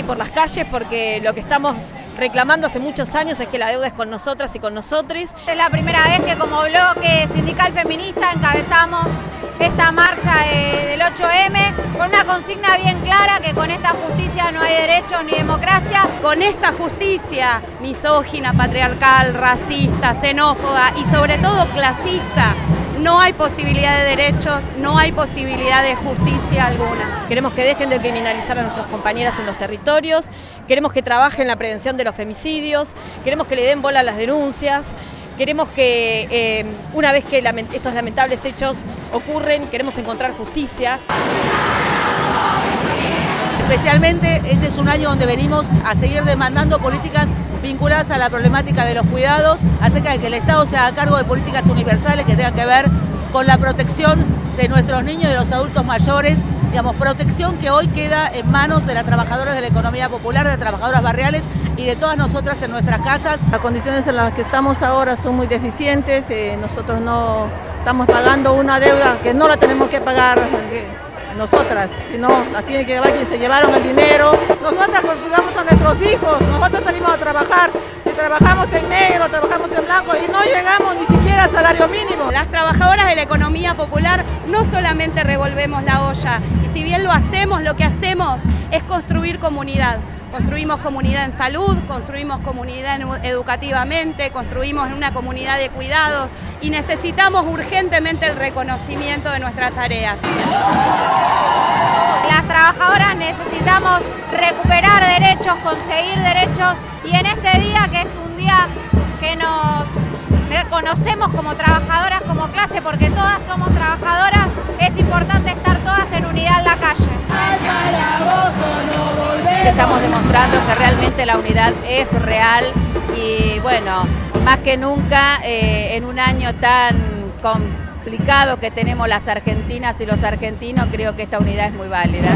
y por las calles porque lo que estamos reclamando hace muchos años es que la deuda es con nosotras y con nosotros. Es la primera vez que como bloque sindical feminista encabezamos esta marcha del 8M con una consigna bien clara que con esta justicia no hay derechos ni democracia. Con esta justicia misógina, patriarcal, racista, xenófoba y sobre todo clasista, no hay posibilidad de derechos, no hay posibilidad de justicia alguna. Queremos que dejen de criminalizar a nuestras compañeras en los territorios, queremos que trabajen en la prevención de los femicidios, queremos que le den bola a las denuncias, queremos que eh, una vez que estos lamentables hechos ocurren, queremos encontrar justicia. Especialmente este es un año donde venimos a seguir demandando políticas vinculadas a la problemática de los cuidados, acerca de que el Estado se haga cargo de políticas universales que tengan que ver con la protección de nuestros niños y de los adultos mayores, digamos, protección que hoy queda en manos de las trabajadoras de la economía popular, de las trabajadoras barriales y de todas nosotras en nuestras casas. Las condiciones en las que estamos ahora son muy deficientes, eh, nosotros no estamos pagando una deuda que no la tenemos que pagar nosotras, sino las tiene que llevar quien se llevaron el dinero. Trabajamos en negro, trabajamos en blanco y no llegamos ni siquiera al salario mínimo. Las trabajadoras de la economía popular no solamente revolvemos la olla, y si bien lo hacemos, lo que hacemos es construir comunidad. Construimos comunidad en salud, construimos comunidad educativamente, construimos una comunidad de cuidados y necesitamos urgentemente el reconocimiento de nuestras tareas. Trabajadoras necesitamos recuperar derechos, conseguir derechos y en este día que es un día que nos reconocemos como trabajadoras, como clase, porque todas somos trabajadoras, es importante estar todas en unidad en la calle. Estamos demostrando que realmente la unidad es real y bueno, más que nunca eh, en un año tan que tenemos las argentinas y los argentinos, creo que esta unidad es muy válida.